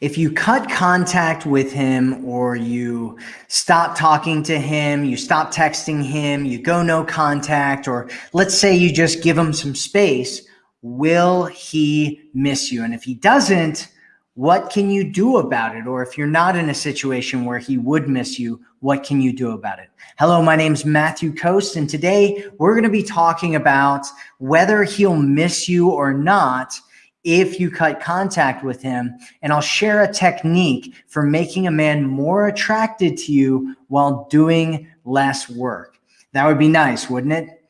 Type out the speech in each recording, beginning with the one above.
if you cut contact with him or you stop talking to him, you stop texting him, you go no contact, or let's say you just give him some space, will he miss you? And if he doesn't, what can you do about it? Or if you're not in a situation where he would miss you, what can you do about it? Hello, my name is Matthew Coast, and today we're going to be talking about whether he'll miss you or not if you cut contact with him. And I'll share a technique for making a man more attracted to you while doing less work. That would be nice, wouldn't it?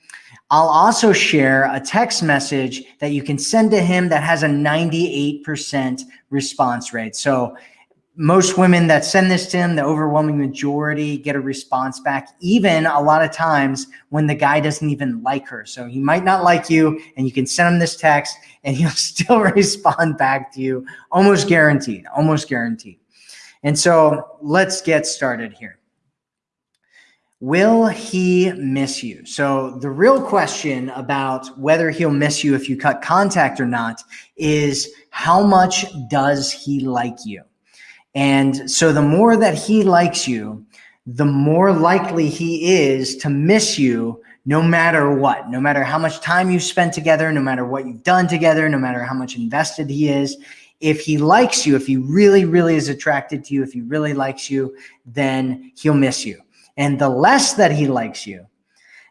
I'll also share a text message that you can send to him that has a 98% response rate. So most women that send this to him, the overwhelming majority get a response back, even a lot of times when the guy doesn't even like her. So he might not like you and you can send him this text and he'll still respond back to you, almost guaranteed, almost guaranteed. And so let's get started here. Will he miss you? So the real question about whether he'll miss you if you cut contact or not is how much does he like you? And so the more that he likes you, the more likely he is to miss you no matter what, no matter how much time you've spent together, no matter what you've done together, no matter how much invested he is. If he likes you, if he really, really is attracted to you, if he really likes you, then he'll miss you. And the less that he likes you,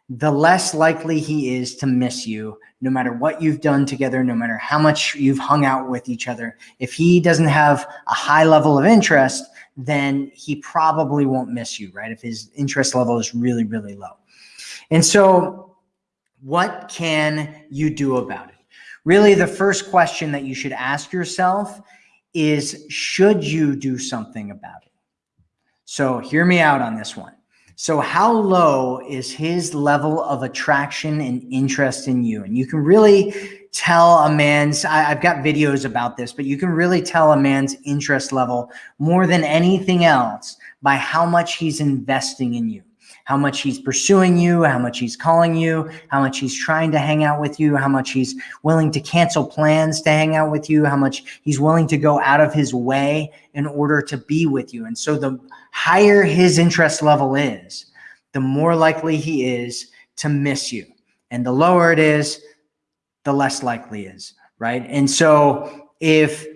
the less likely he is to miss you no matter what you've done together, no matter how much you've hung out with each other. If he doesn't have a high level of interest, then he probably won't miss you, right? If his interest level is really, really low. And so what can you do about it? Really, the first question that you should ask yourself is, should you do something about it? So hear me out on this one. So how low is his level of attraction and interest in you? And you can really tell a man's, I, have got videos about this, but you can really tell a man's interest level more than anything else by how much he's investing in you how much he's pursuing you, how much he's calling you, how much he's trying to hang out with you, how much he's willing to cancel plans to hang out with you, how much he's willing to go out of his way in order to be with you. And so the higher his interest level is, the more likely he is to miss you. And the lower it is, the less likely is, right? And so if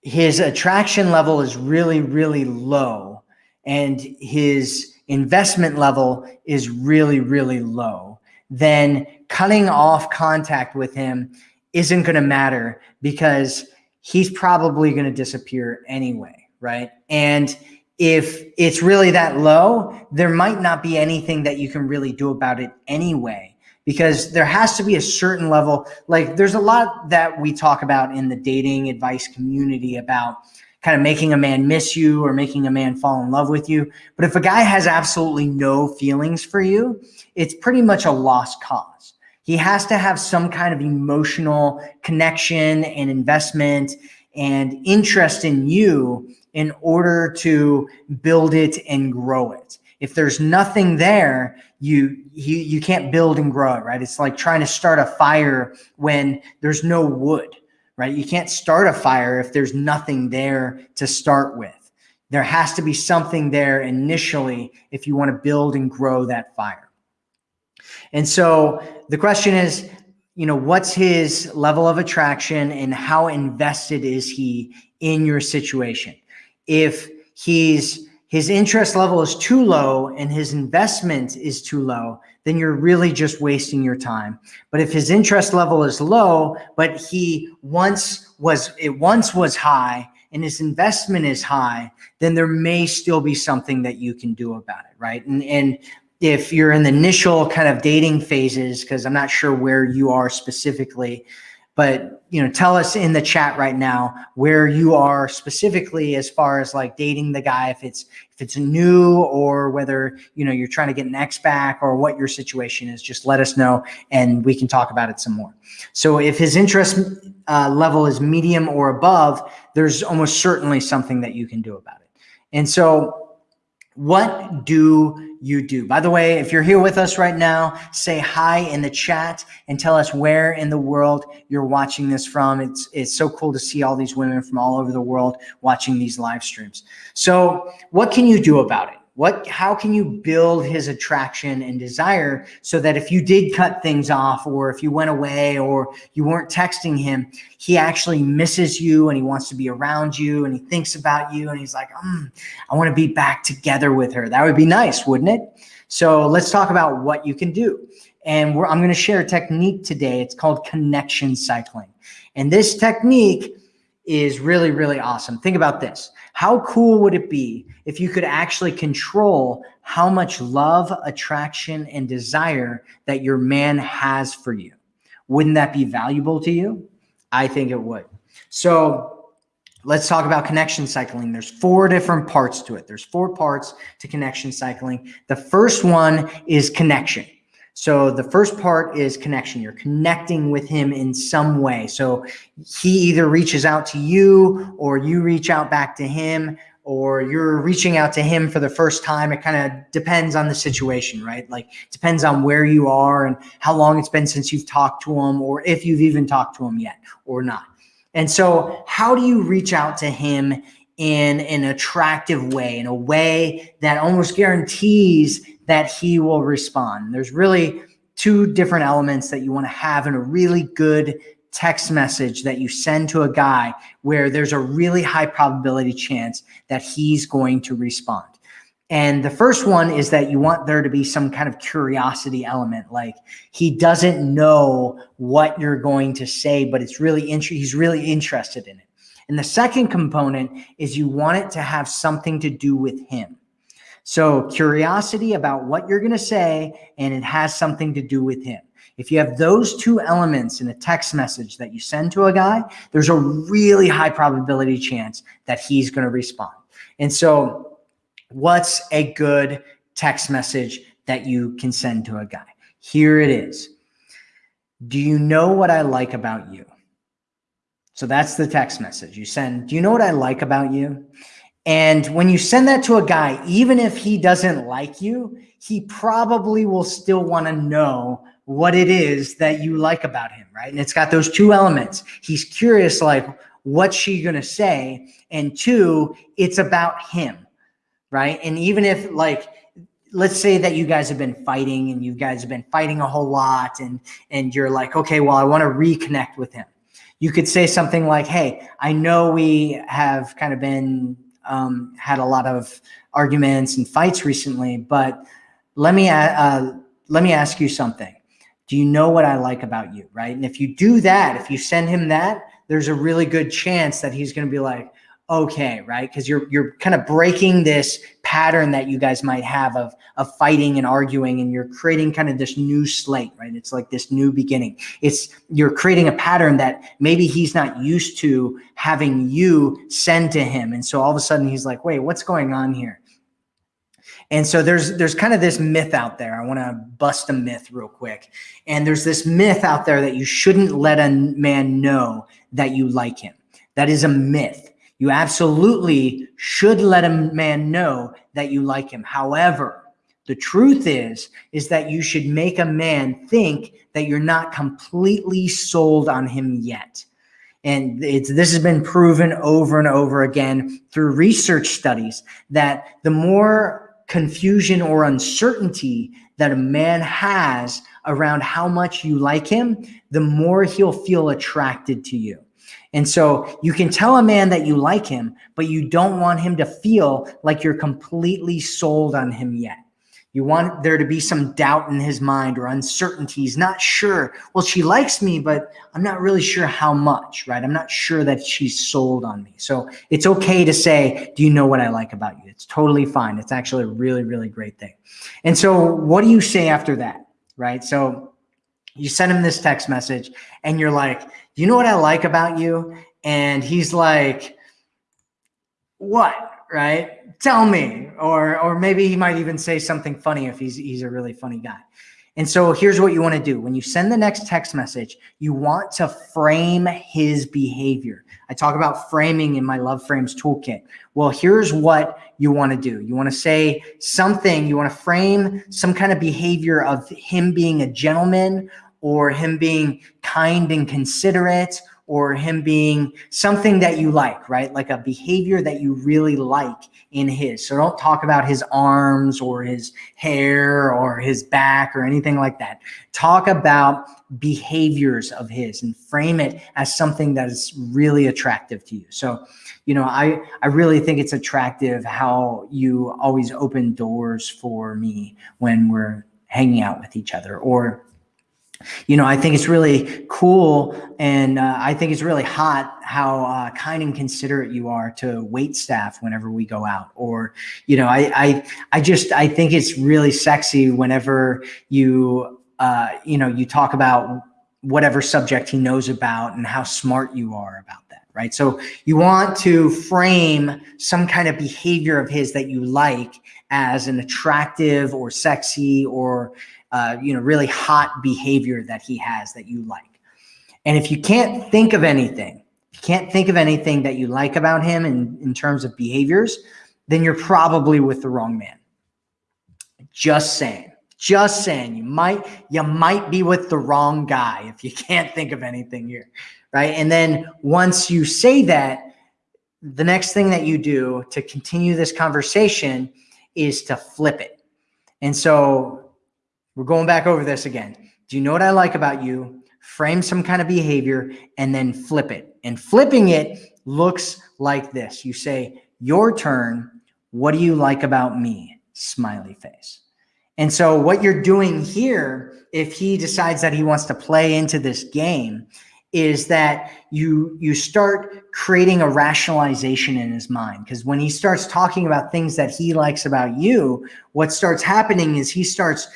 his attraction level is really, really low and his investment level is really, really low, then cutting off contact with him isn't going to matter because he's probably going to disappear anyway, right? And if it's really that low, there might not be anything that you can really do about it anyway, because there has to be a certain level. Like there's a lot that we talk about in the dating advice community about kind of making a man miss you or making a man fall in love with you. But if a guy has absolutely no feelings for you, it's pretty much a lost cause. He has to have some kind of emotional connection and investment and interest in you in order to build it and grow it. If there's nothing there, you, you, you can't build and grow it, right? It's like trying to start a fire when there's no wood right? You can't start a fire if there's nothing there to start with. There has to be something there initially if you want to build and grow that fire. And so the question is, you know, what's his level of attraction and how invested is he in your situation? If he's his interest level is too low and his investment is too low, then you're really just wasting your time. But if his interest level is low, but he once was, it once was high and his investment is high, then there may still be something that you can do about it, right? And, and if you're in the initial kind of dating phases, because I'm not sure where you are specifically, but you know tell us in the chat right now where you are specifically as far as like dating the guy if it's if it's new or whether you know you're trying to get an ex back or what your situation is. Just let us know and we can talk about it some more. So if his interest uh, level is medium or above there's almost certainly something that you can do about it. And so What do you do? By the way, if you're here with us right now, say hi in the chat and tell us where in the world you're watching this from. It's, it's so cool to see all these women from all over the world watching these live streams. So what can you do about it? What, how can you build his attraction and desire so that if you did cut things off or if you went away or you weren't texting him, he actually misses you and he wants to be around you and he thinks about you and he's like, mm, I want to be back together with her. That would be nice, wouldn't it? So let's talk about what you can do. And I'm going to share a technique today. It's called connection cycling. And this technique is really, really awesome. Think about this. How cool would it be if you could actually control how much love, attraction, and desire that your man has for you? Wouldn't that be valuable to you? I think it would. So let's talk about connection cycling. There's four different parts to it. There's four parts to connection cycling. The first one is connection. So the first part is connection. You're connecting with him in some way. So he either reaches out to you or you reach out back to him or you're reaching out to him for the first time. It kind of depends on the situation, right? Like depends on where you are and how long it's been since you've talked to him or if you've even talked to him yet or not. And so how do you reach out to him in an attractive way, in a way that almost guarantees that he will respond. There's really two different elements that you want to have in a really good text message that you send to a guy where there's a really high probability chance that he's going to respond. And the first one is that you want there to be some kind of curiosity element, like he doesn't know what you're going to say, but it's really he's really interested in it. And the second component is you want it to have something to do with him. So curiosity about what you're going to say, and it has something to do with him. If you have those two elements in a text message that you send to a guy, there's a really high probability chance that he's going to respond. And so what's a good text message that you can send to a guy? Here it is. Do you know what I like about you? So that's the text message you send. Do you know what I like about you? And when you send that to a guy, even if he doesn't like you, he probably will still want to know what it is that you like about him, right? And it's got those two elements. He's curious, like, what's she going to say? And two, it's about him, right? And even if, like, let's say that you guys have been fighting and you guys have been fighting a whole lot and and you're like okay well i want to reconnect with him you could say something like hey i know we have kind of been um, had a lot of arguments and fights recently, but let me, uh, let me ask you something. Do you know what I like about you? Right. And if you do that, if you send him that, there's a really good chance that he's going to be like, okay, right? Because you're you're kind of breaking this pattern that you guys might have of of fighting and arguing, and you're creating kind of this new slate, right? It's like this new beginning. It's you're creating a pattern that maybe he's not used to having you send to him, and so all of a sudden he's like, wait, what's going on here? And so there's there's kind of this myth out there. I want to bust a myth real quick. And there's this myth out there that you shouldn't let a man know that you like him. That is a myth. You absolutely should let a man know that you like him. However, the truth is, is that you should make a man think that you're not completely sold on him yet. And it's this has been proven over and over again through research studies that the more confusion or uncertainty that a man has around how much you like him, the more he'll feel attracted to you. And so you can tell a man that you like him, but you don't want him to feel like you're completely sold on him yet. You want there to be some doubt in his mind or uncertainty. He's not sure. Well, she likes me, but I'm not really sure how much, right? I'm not sure that she's sold on me. So it's okay to say, do you know what I like about you? It's totally fine. It's actually a really, really great thing. And so what do you say after that, right? So you send him this text message and you're like, you know what I like about you? And he's like, what? Right? Tell me. Or or maybe he might even say something funny if he's he's a really funny guy. And so here's what you want to do. When you send the next text message, you want to frame his behavior. I talk about framing in my Love Frames toolkit. Well, here's what you want to do. You want to say something, you want to frame some kind of behavior of him being a gentleman or him being kind and considerate or him being something that you like, right? Like a behavior that you really like in his. So don't talk about his arms or his hair or his back or anything like that. Talk about behaviors of his and frame it as something that is really attractive to you. So, you know, I, I really think it's attractive how you always open doors for me when we're hanging out with each other or you know, I think it's really cool and uh, I think it's really hot how uh, kind and considerate you are to wait staff whenever we go out. Or, you know, I, I, I just, I think it's really sexy whenever you, uh, you know, you talk about whatever subject he knows about and how smart you are about that, right? So you want to frame some kind of behavior of his that you like as an attractive or sexy or uh, you know, really hot behavior that he has that you like. And if you can't think of anything, you can't think of anything that you like about him in, in terms of behaviors, then you're probably with the wrong man. Just saying. Just saying. You might you might be with the wrong guy if you can't think of anything here. Right. And then once you say that, the next thing that you do to continue this conversation is to flip it. And so we're going back over this again. Do you know what I like about you? Frame some kind of behavior and then flip it. And flipping it looks like this. You say, your turn. What do you like about me? Smiley face. And so what you're doing here, if he decides that he wants to play into this game, is that you you start creating a rationalization in his mind because when he starts talking about things that he likes about you what starts happening is he starts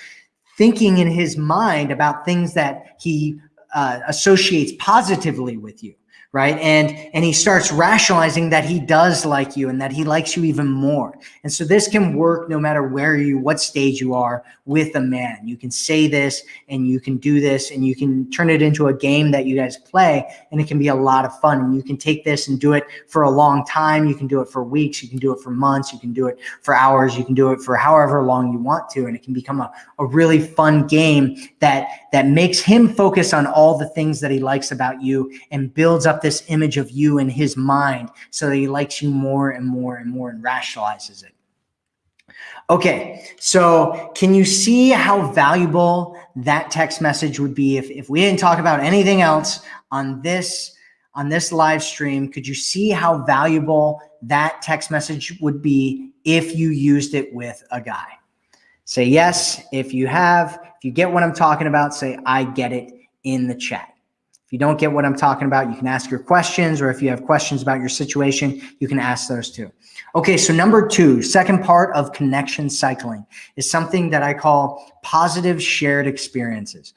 thinking in his mind about things that he uh, associates positively with you right? And and he starts rationalizing that he does like you and that he likes you even more. And so this can work no matter where you what stage you are with a man. You can say this and you can do this and you can turn it into a game that you guys play and it can be a lot of fun. And you can take this and do it for a long time. You can do it for weeks. You can do it for months. You can do it for hours. You can do it for however long you want to. And it can become a, a really fun game that that makes him focus on all the things that he likes about you and builds up this image of you in his mind so that he likes you more and more and more and rationalizes it. Okay, so can you see how valuable that text message would be if, if we didn't talk about anything else on this on this live stream? Could you see how valuable that text message would be if you used it with a guy? Say yes if you have. If you get what I'm talking about, say I get it in the chat. If you don't get what I'm talking about, you can ask your questions, or if you have questions about your situation, you can ask those too. Okay, so number two, second part of connection cycling is something that I call positive shared experiences.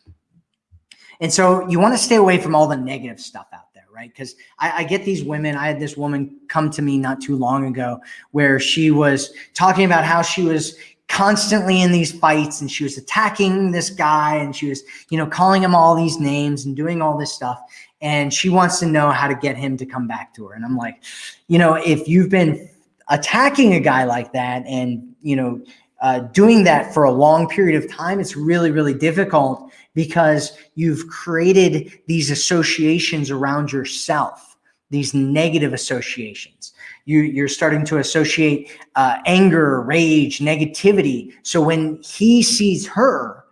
And so you want to stay away from all the negative stuff out there, right? Because I, I, get these women. I had this woman come to me not too long ago where she was talking about how she was constantly in these fights and she was attacking this guy and she was, you know, calling him all these names and doing all this stuff. And she wants to know how to get him to come back to her. And I'm like, you know, if you've been attacking a guy like that and, you know, uh, doing that for a long period of time, it's really, really difficult because you've created these associations around yourself, these negative associations you, you're starting to associate uh, anger, rage, negativity. So when he sees her,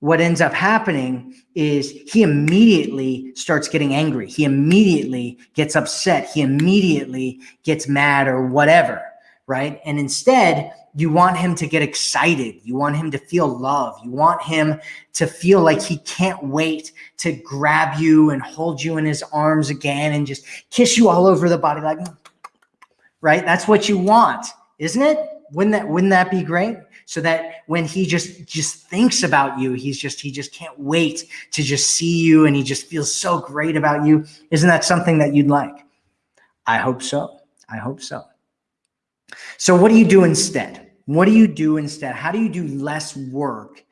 what ends up happening is he immediately starts getting angry. He immediately gets upset. He immediately gets mad or whatever, right? And instead, you want him to get excited. You want him to feel love. You want him to feel like he can't wait to grab you and hold you in his arms again and just kiss you all over the body like, right? That's what you want, isn't it? Wouldn't that wouldn't that be great? So that when he just just thinks about you, he's just he just can't wait to just see you and he just feels so great about you. Isn't that something that you'd like? I hope so. I hope so. So what do you do instead? What do you do instead? How do you do less work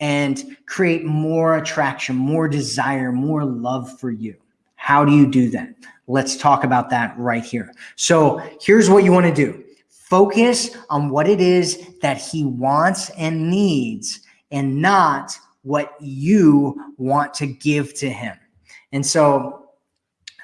and create more attraction, more desire, more love for you. How do you do that? Let's talk about that right here. So here's what you want to do. Focus on what it is that he wants and needs and not what you want to give to him. And so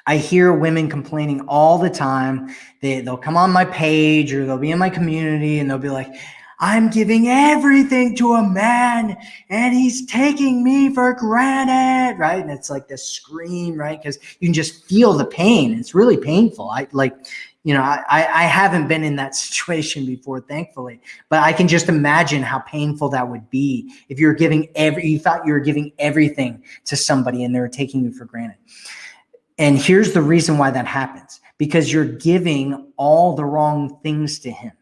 I hear women complaining all the time. They, they'll come on my page or they'll be in my community and they'll be like, I'm giving everything to a man and he's taking me for granted, right? And it's like this scream, right? Because you can just feel the pain. It's really painful. I like, you know, I, I haven't been in that situation before, thankfully, but I can just imagine how painful that would be if you're giving every, you thought you were giving everything to somebody and they were taking you for granted. And here's the reason why that happens because you're giving all the wrong things to him.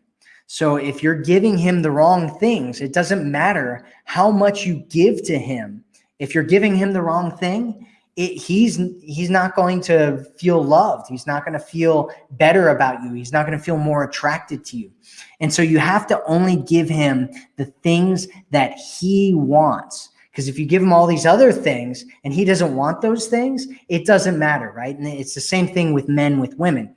So if you're giving him the wrong things, it doesn't matter how much you give to him. If you're giving him the wrong thing, it, he's he's not going to feel loved. He's not going to feel better about you. He's not going to feel more attracted to you. And so you have to only give him the things that he wants. Because if you give him all these other things and he doesn't want those things, it doesn't matter, right? And it's the same thing with men with women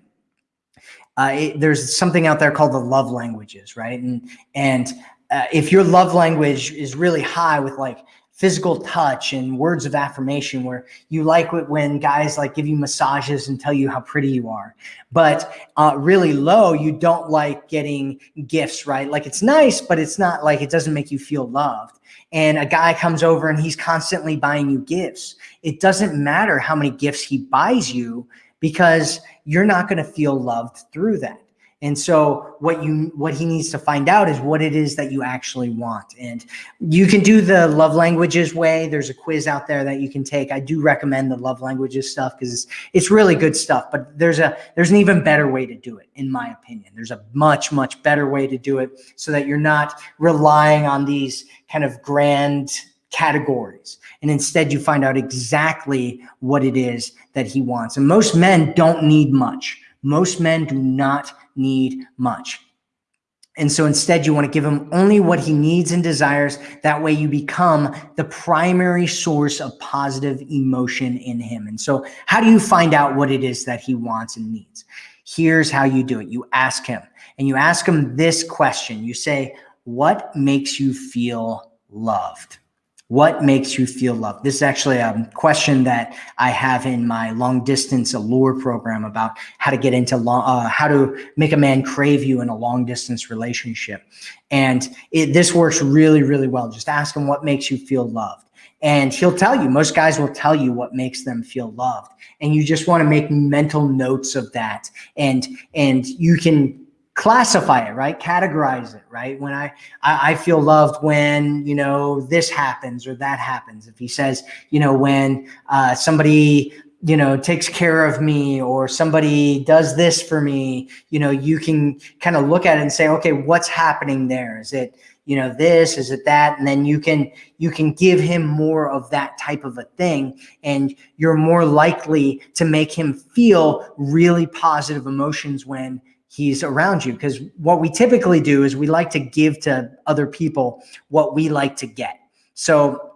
uh, it, there's something out there called the love languages, right? And and uh, if your love language is really high with like physical touch and words of affirmation where you like it when guys like give you massages and tell you how pretty you are. But uh, really low you don't like getting gifts right? Like it's nice but it's not like it doesn't make you feel loved. And a guy comes over and he's constantly buying you gifts. It doesn't matter how many gifts he buys you because you're not going to feel loved through that. And so what you what he needs to find out is what it is that you actually want. And you can do the love languages way. There's a quiz out there that you can take. I do recommend the love languages stuff because it's it's really good stuff. But there's a there's an even better way to do it, in my opinion. There's a much, much better way to do it so that you're not relying on these kind of grand categories. And instead you find out exactly what it is that he wants. And most men don't need much. Most men do not need much. And so instead you want to give him only what he needs and desires. That way you become the primary source of positive emotion in him. And so how do you find out what it is that he wants and needs? Here's how you do it. You ask him and you ask him this question. You say, what makes you feel loved? What makes you feel loved? This is actually a question that I have in my long distance allure program about how to get into long, uh, how to make a man crave you in a long distance relationship. And it, this works really, really well. Just ask him what makes you feel loved. And he'll tell you, most guys will tell you what makes them feel loved. And you just want to make mental notes of that. And, and you can classify it, right? Categorize it, right? When I, I, I feel loved when, you know, this happens or that happens. If he says, you know, when uh, somebody, you know, takes care of me or somebody does this for me, you know, you can kind of look at it and say, okay, what's happening there? Is it, you know, this, is it that? And then you can, you can give him more of that type of a thing. And you're more likely to make him feel really positive emotions when he's around you because what we typically do is we like to give to other people what we like to get so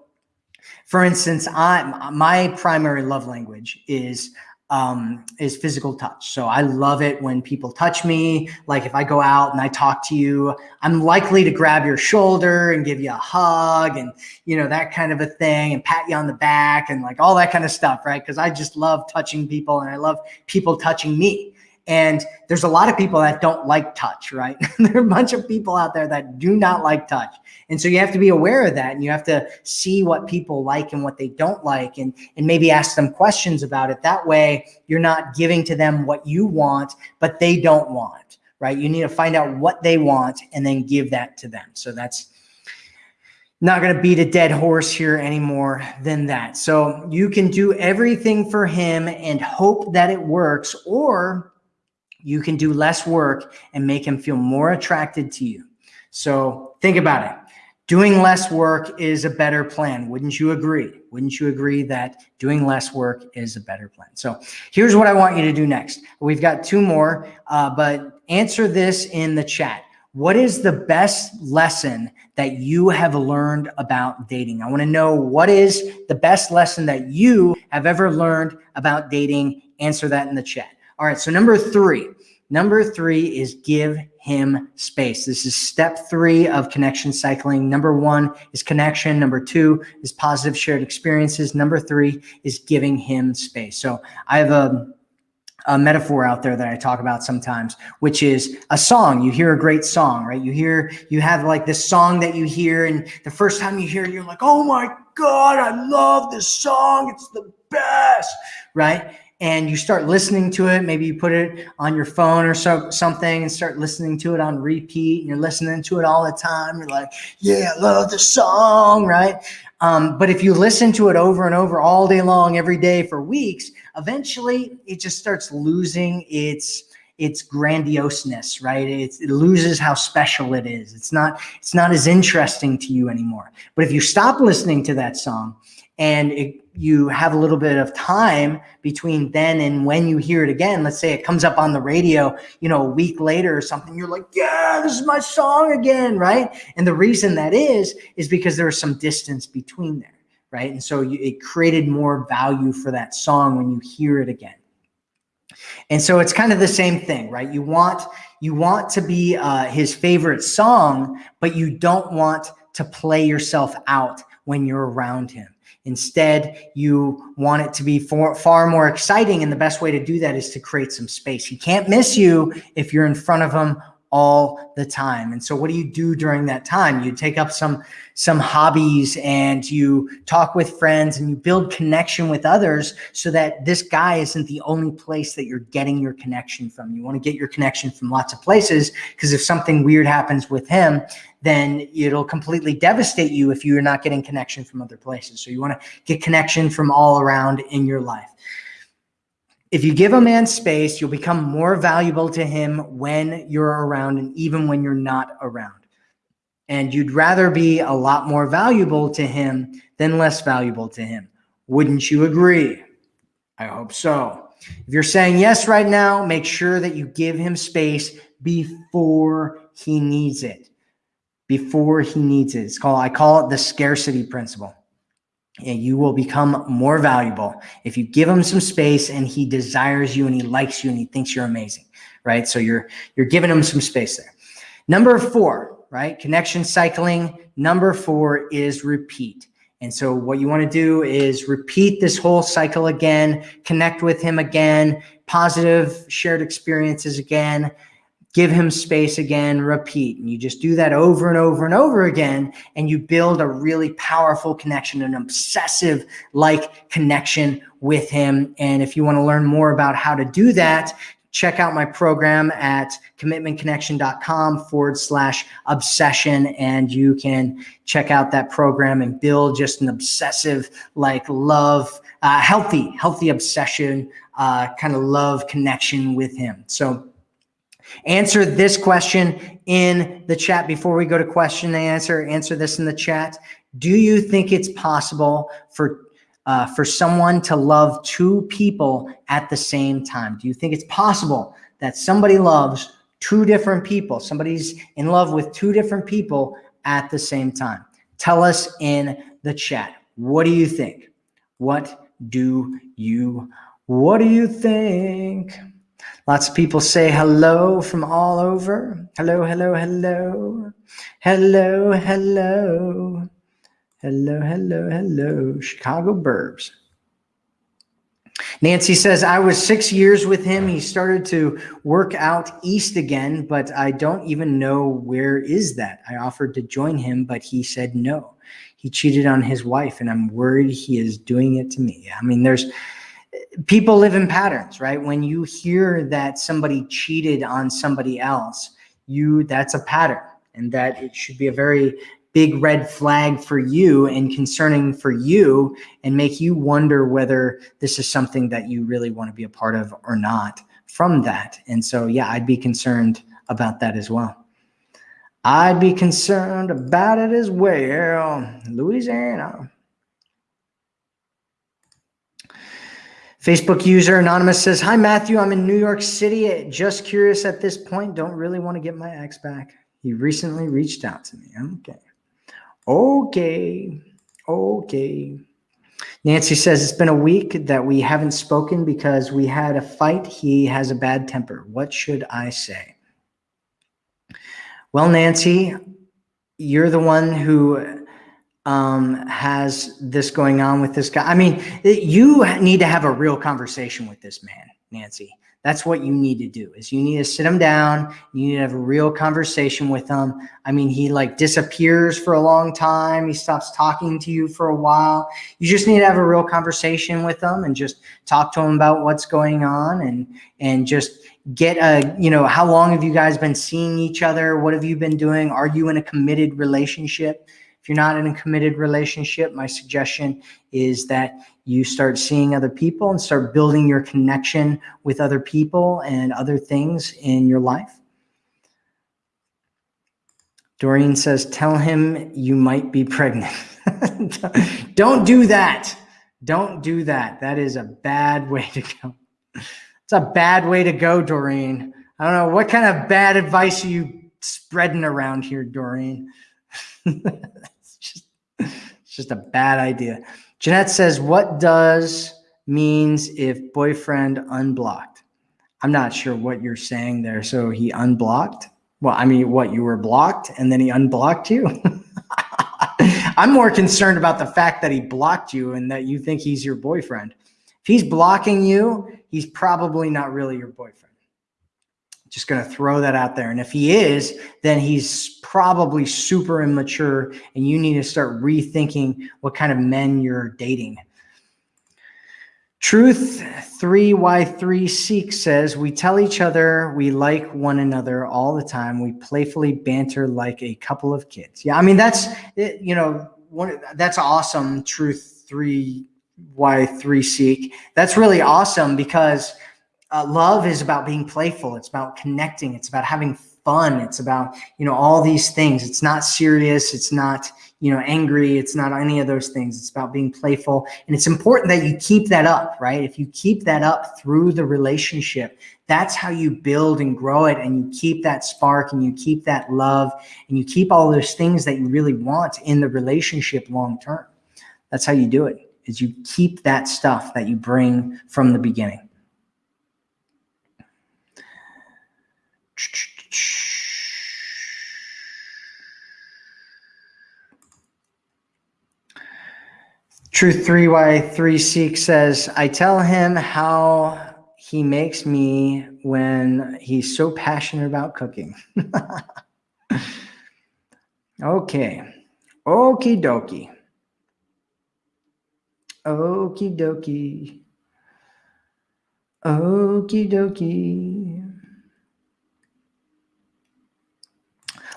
for instance i my primary love language is um, is physical touch. So I love it when people touch me. Like if I go out and I talk to you, I'm likely to grab your shoulder and give you a hug and, you know, that kind of a thing and pat you on the back and like all that kind of stuff, right? Because I just love touching people and I love people touching me. And there's a lot of people that don't like touch, right? there are a bunch of people out there that do not like touch. And so you have to be aware of that and you have to see what people like and what they don't like and, and maybe ask them questions about it. That way you're not giving to them what you want, but they don't want, right? You need to find out what they want and then give that to them. So that's, not going to beat a dead horse here anymore than that. So you can do everything for him and hope that it works, or you can do less work and make him feel more attracted to you. So think about it. Doing less work is a better plan. Wouldn't you agree? Wouldn't you agree that doing less work is a better plan? So here's what I want you to do next. We've got two more, uh, but answer this in the chat. what is the best lesson that you have learned about dating? I want to know what is the best lesson that you have ever learned about dating. Answer that in the chat. All right. So number three, number three is give him space. This is step three of connection cycling. Number one is connection. Number two is positive shared experiences. Number three is giving him space. So I have a a metaphor out there that I talk about sometimes, which is a song. You hear a great song, right? You hear, you have like this song that you hear, and the first time you hear it, you're like, oh my God, I love this song. It's the best, right? And you start listening to it. Maybe you put it on your phone or so, something and start listening to it on repeat. And you're listening to it all the time. You're like, yeah, I love the song, right? Um, but if you listen to it over and over all day long, every day for weeks, eventually it just starts losing its its grandioseness, right? It's, it loses how special it is. It's not it's not as interesting to you anymore. But if you stop listening to that song and it, you have a little bit of time between then and when you hear it again, let's say it comes up on the radio, you know, a week later or something, you're like, yeah, this is my song again, right? And the reason that is, is because there was some distance between there right? And so you, it created more value for that song when you hear it again. And so it's kind of the same thing, right? You want you want to be uh, his favorite song, but you don't want to play yourself out when you're around him. Instead, you want it to be for, far more exciting. And the best way to do that is to create some space. He can't miss you if you're in front of him all the time. And so what do you do during that time? You take up some some hobbies and you talk with friends and you build connection with others so that this guy isn't the only place that you're getting your connection from. You want to get your connection from lots of places because if something weird happens with him, then it'll completely devastate you if you're not getting connection from other places. So you want to get connection from all around in your life. If you give a man space, you'll become more valuable to him when you're around and even when you're not around. And you'd rather be a lot more valuable to him than less valuable to him. Wouldn't you agree? I hope so. If you're saying yes right now, make sure that you give him space before he needs it. Before he needs it. It's called, I call it the scarcity principle and you will become more valuable if you give him some space and he desires you and he likes you and he thinks you're amazing right so you're you're giving him some space there number four right connection cycling number four is repeat and so what you want to do is repeat this whole cycle again connect with him again positive shared experiences again give him space again, repeat. And you just do that over and over and over again. And you build a really powerful connection, an obsessive like connection with him. And if you want to learn more about how to do that, check out my program at commitmentconnection.com forward slash obsession. And you can check out that program and build just an obsessive, like love, uh, healthy, healthy obsession, uh, kind of love connection with him. So Answer this question in the chat before we go to question and answer. Answer this in the chat. Do you think it's possible for uh, for someone to love two people at the same time? Do you think it's possible that somebody loves two different people? Somebody's in love with two different people at the same time. Tell us in the chat. What do you think? What do you what do you think? Lots of people say hello from all over. Hello, hello, hello. Hello, hello. Hello, hello, hello. Chicago Burbs. Nancy says, I was six years with him. He started to work out east again, but I don't even know where is that. I offered to join him, but he said no. He cheated on his wife, and I'm worried he is doing it to me. I mean, there's people live in patterns, right? When you hear that somebody cheated on somebody else, you that's a pattern and that it should be a very big red flag for you and concerning for you and make you wonder whether this is something that you really want to be a part of or not from that. And so, yeah, I'd be concerned about that as well. I'd be concerned about it as well. Louisiana. Facebook user Anonymous says, Hi, Matthew. I'm in New York City. Just curious at this point. Don't really want to get my ex back. He recently reached out to me. Okay. Okay. Okay. Nancy says it's been a week that we haven't spoken because we had a fight. He has a bad temper. What should I say? Well, Nancy, you're the one who um, has this going on with this guy. I mean, you need to have a real conversation with this man, Nancy. That's what you need to do is you need to sit him down. You need to have a real conversation with him. I mean, he like disappears for a long time. He stops talking to you for a while. You just need to have a real conversation with him and just talk to him about what's going on and, and just get a, you know, how long have you guys been seeing each other? What have you been doing? Are you in a committed relationship? If you're not in a committed relationship, my suggestion is that you start seeing other people and start building your connection with other people and other things in your life. Doreen says, tell him you might be pregnant. Don't do that. Don't do that. That is a bad way to go. It's a bad way to go, Doreen. I don't know. What kind of bad advice are you spreading around here, Doreen? It's just a bad idea. Jeanette says, what does means if boyfriend unblocked? I'm not sure what you're saying there. So he unblocked? Well, I mean, what you were blocked and then he unblocked you? I'm more concerned about the fact that he blocked you and that you think he's your boyfriend. If he's blocking you, he's probably not really your boyfriend. Just going to throw that out there. And if he is, then he's probably super immature and you need to start rethinking what kind of men you're dating. Truth 3Y3 Seek says, we tell each other we like one another all the time. We playfully banter like a couple of kids. Yeah, I mean, that's, you know, one, that's awesome. Truth 3Y3 Seek. That's really awesome because uh, love is about being playful. It's about connecting. It's about having fun. It's about, you know, all these things. It's not serious. It's not, you know, angry. It's not any of those things. It's about being playful. And it's important that you keep that up, right? If you keep that up through the relationship, that's how you build and grow it. And you keep that spark and you keep that love and you keep all those things that you really want in the relationship long term. That's how you do it is you keep that stuff that you bring from the beginning. Truth 3Y3 Seek says, I tell him how he makes me when he's so passionate about cooking. okay. Okie dokie. Okie dokie. Okie dokie.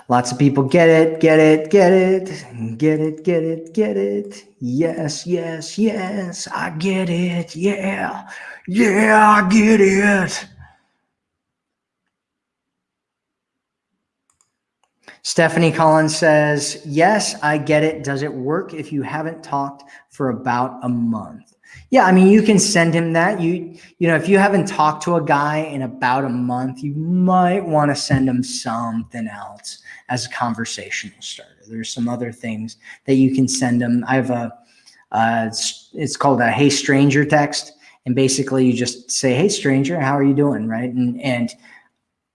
Lots of people get it, get it, get it, get it, get it, get it. Yes, yes, yes, I get it. Yeah, yeah, I get it. Stephanie Collins says, yes, I get it. Does it work if you haven't talked for about a month? Yeah, I mean, you can send him that. You, you know, if you haven't talked to a guy in about a month, you might want to send him something else as a conversational starter. There's some other things that you can send them. I have a, uh, it's, it's called a Hey Stranger text. And basically you just say, Hey stranger, how are you doing? Right. And, and,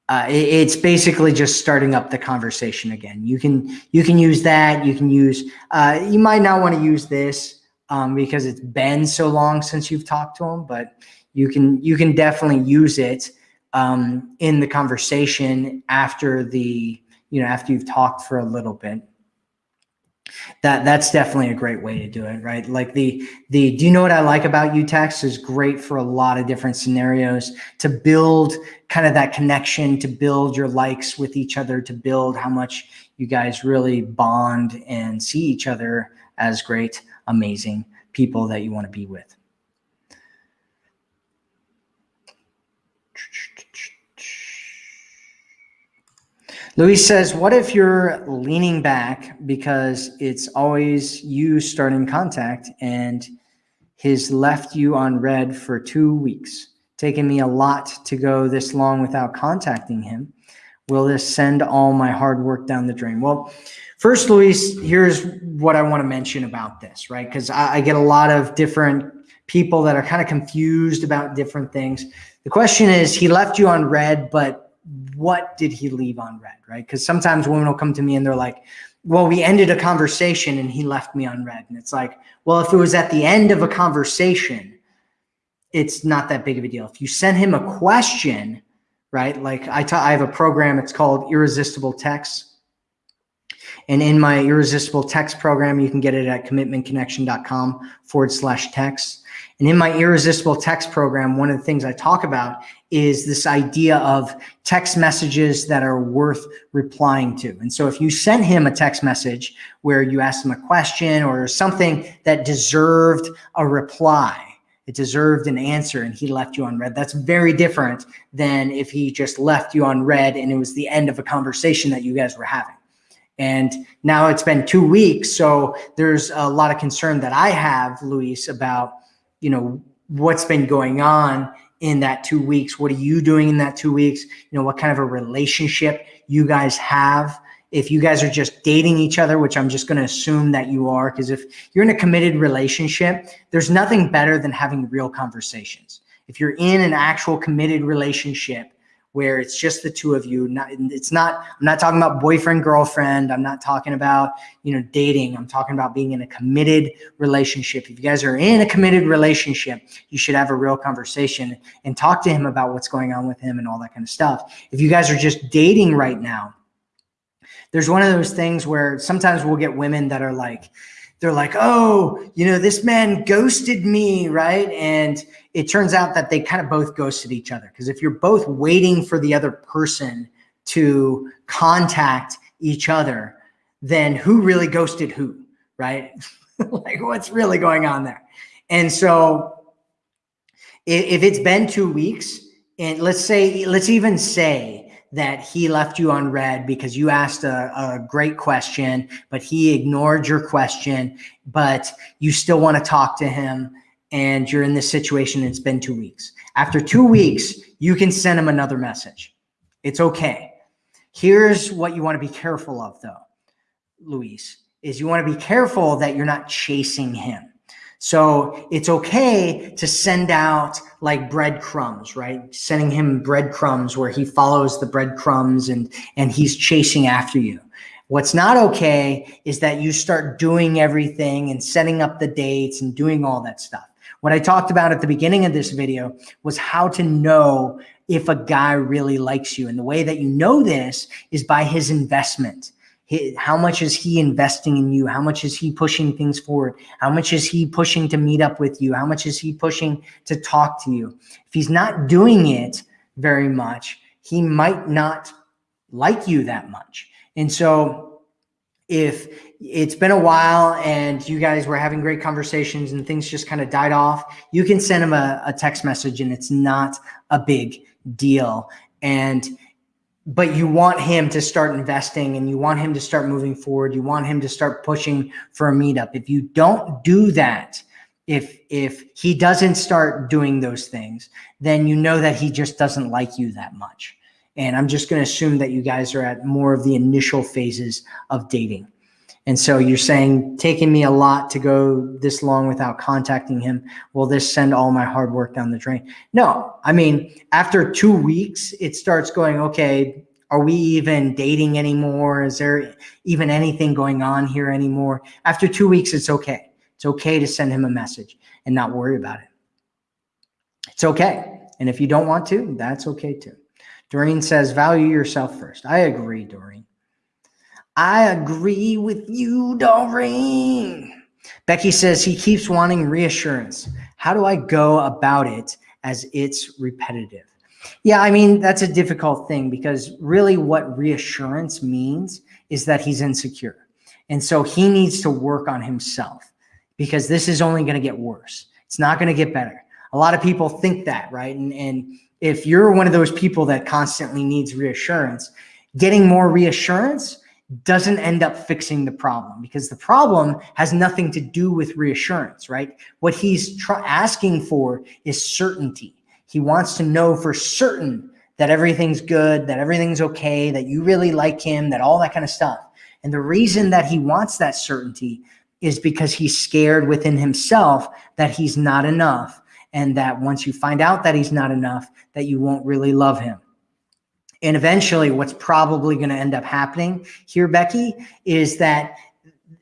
uh, it, it's basically just starting up the conversation again. You can, you can use that. You can use, uh, you might not want to use this, um, because it's been so long since you've talked to them, but you can, you can definitely use it, um, in the conversation after the, you know, after you've talked for a little bit. That that's definitely a great way to do it, right? Like the the do you know what I like about you text is great for a lot of different scenarios to build kind of that connection, to build your likes with each other, to build how much you guys really bond and see each other as great, amazing people that you want to be with. Luis says, what if you're leaning back because it's always you starting contact and he's left you on read for two weeks, taking me a lot to go this long without contacting him. Will this send all my hard work down the drain? Well, first, Luis, here's what I want to mention about this, right? Because I, I get a lot of different people that are kind of confused about different things. The question is, he left you on read, but what did he leave on read, right? Because sometimes women will come to me and they're like, well, we ended a conversation and he left me on read. And it's like, well, if it was at the end of a conversation, it's not that big of a deal. If you send him a question, right? Like I, I have a program, it's called Irresistible Text. And in my Irresistible Text program, you can get it at commitmentconnection.com forward slash text. And in my Irresistible Text program, one of the things I talk about is this idea of text messages that are worth replying to. And so if you sent him a text message where you asked him a question or something that deserved a reply, it deserved an answer and he left you on read. That's very different than if he just left you on read and it was the end of a conversation that you guys were having. And now it's been two weeks. So there's a lot of concern that I have, Luis, about, you know, what's been going on in that two weeks. What are you doing in that two weeks? You know, what kind of a relationship you guys have if you guys are just dating each other, which I'm just going to assume that you are, because if you're in a committed relationship, there's nothing better than having real conversations. If you're in an actual committed relationship where it's just the two of you, not, it's not, I'm not talking about boyfriend, girlfriend. I'm not talking about, you know, dating. I'm talking about being in a committed relationship. If you guys are in a committed relationship, you should have a real conversation and talk to him about what's going on with him and all that kind of stuff. If you guys are just dating right now, there's one of those things where sometimes we'll get women that are like, they're like, oh, you know, this man ghosted me, right? And it turns out that they kind of both ghosted each other. Because if you're both waiting for the other person to contact each other, then who really ghosted who, right? like what's really going on there? And so if it's been two weeks, and let's say, let's even say that he left you on read because you asked a, a great question, but he ignored your question, but you still want to talk to him and you're in this situation it's been two weeks. After two weeks, you can send him another message. It's okay. Here's what you want to be careful of though, Luis, is you want to be careful that you're not chasing him. So it's okay to send out like breadcrumbs, right? Sending him breadcrumbs where he follows the breadcrumbs and, and he's chasing after you. What's not okay is that you start doing everything and setting up the dates and doing all that stuff. What I talked about at the beginning of this video was how to know if a guy really likes you. And the way that you know this is by his investment how much is he investing in you? How much is he pushing things forward? How much is he pushing to meet up with you? How much is he pushing to talk to you? If he's not doing it very much, he might not like you that much. And so if it's been a while and you guys were having great conversations and things just kind of died off, you can send him a, a text message and it's not a big deal. And but you want him to start investing and you want him to start moving forward. You want him to start pushing for a meetup. If you don't do that, if if he doesn't start doing those things, then you know that he just doesn't like you that much. And I'm just going to assume that you guys are at more of the initial phases of dating. And so you're saying, taking me a lot to go this long without contacting him. Will this send all my hard work down the drain? No, I mean, after two weeks, it starts going, okay, are we even dating anymore? Is there even anything going on here anymore? After two weeks, it's okay. It's okay to send him a message and not worry about it. It's okay. And if you don't want to, that's okay too. Doreen says, value yourself first. I agree, Doreen. I agree with you, Doreen. Becky says he keeps wanting reassurance. How do I go about it as it's repetitive? Yeah, I mean, that's a difficult thing because really what reassurance means is that he's insecure. And so he needs to work on himself because this is only going to get worse. It's not going to get better. A lot of people think that, right? And, and if you're one of those people that constantly needs reassurance, getting more reassurance doesn't end up fixing the problem because the problem has nothing to do with reassurance, right? What he's asking for is certainty. He wants to know for certain that everything's good, that everything's okay, that you really like him, that all that kind of stuff. And the reason that he wants that certainty is because he's scared within himself that he's not enough. And that once you find out that he's not enough, that you won't really love him. And eventually what's probably going to end up happening here, Becky, is that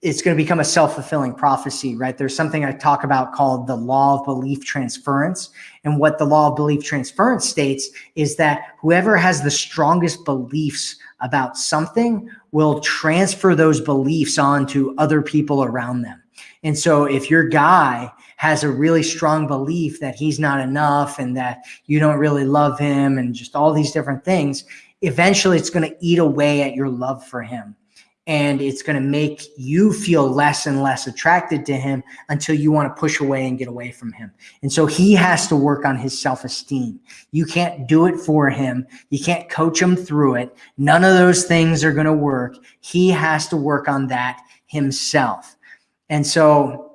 it's going to become a self-fulfilling prophecy, right? There's something I talk about called the law of belief transference. And what the law of belief transference states is that whoever has the strongest beliefs about something will transfer those beliefs on to other people around them. And so if your guy has a really strong belief that he's not enough and that you don't really love him and just all these different things, eventually it's going to eat away at your love for him and it's going to make you feel less and less attracted to him until you want to push away and get away from him. And so he has to work on his self-esteem. You can't do it for him. You can't coach him through it. None of those things are going to work. He has to work on that himself. And so